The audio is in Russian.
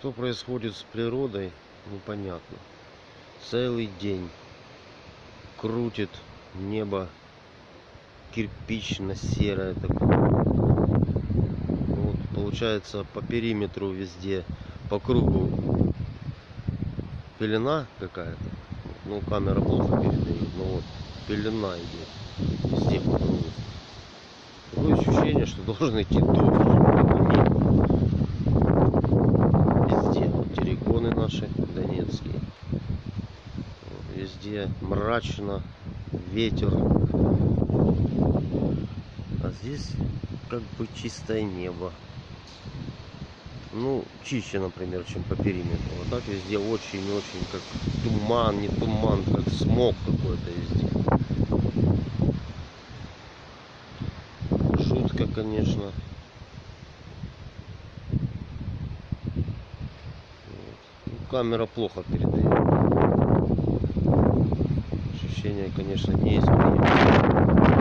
Что происходит с природой, непонятно. Целый день крутит небо кирпично-серое такое. Вот, получается по периметру везде, по кругу пелена какая-то. Ну, камера плохо передает, но вот пелена идет везде по кругу. Такое ощущение, что должен идти дождь. Вот, Везде мрачно, ветер. А здесь как бы чистое небо. Ну, чище, например, чем по периметру. А так везде очень-очень как туман, не туман, как смог какой-то везде. Жутко, конечно. Вот. Ну, камера плохо передает. Ощущения, конечно, не изменились.